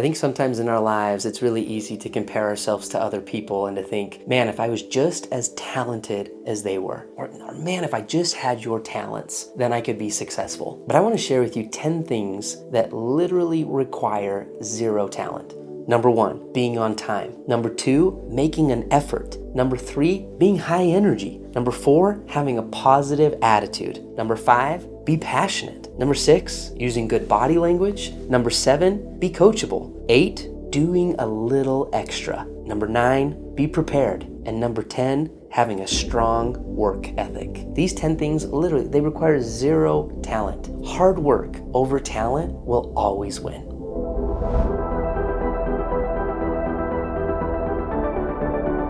I think sometimes in our lives, it's really easy to compare ourselves to other people and to think, man, if I was just as talented as they were, or, or man, if I just had your talents, then I could be successful. But I want to share with you 10 things that literally require zero talent. Number one, being on time. Number two, making an effort. Number three, being high energy. Number four, having a positive attitude. Number five, be passionate. Number six, using good body language. Number seven, be coachable. Eight, doing a little extra. Number nine, be prepared. And number 10, having a strong work ethic. These 10 things literally, they require zero talent. Hard work over talent will always win.